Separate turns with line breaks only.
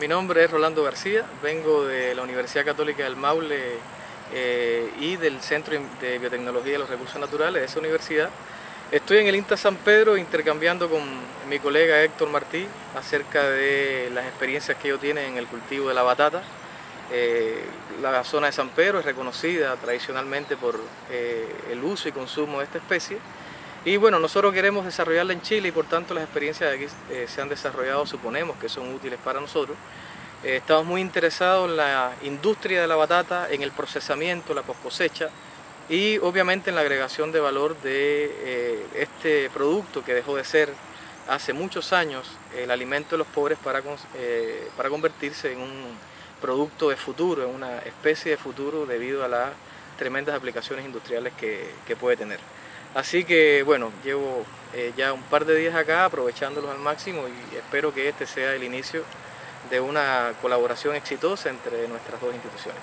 Mi nombre es Rolando García, vengo de la Universidad Católica del Maule eh, y del Centro de Biotecnología de los Recursos Naturales de esa universidad. Estoy en el INTA San Pedro intercambiando con mi colega Héctor Martí acerca de las experiencias que ellos tienen en el cultivo de la batata. Eh, la zona de San Pedro es reconocida tradicionalmente por eh, el uso y consumo de esta especie y bueno, nosotros queremos desarrollarla en Chile y por tanto las experiencias que aquí eh, se han desarrollado suponemos que son útiles para nosotros. Eh, estamos muy interesados en la industria de la batata, en el procesamiento, la cosecha y obviamente en la agregación de valor de eh, este producto que dejó de ser hace muchos años el alimento de los pobres para, para convertirse en un producto de futuro, en una especie de futuro debido a las tremendas aplicaciones industriales que, que puede tener. Así que bueno, llevo eh, ya un par de días acá aprovechándolos al máximo y espero que este sea el inicio de una colaboración exitosa entre nuestras dos instituciones.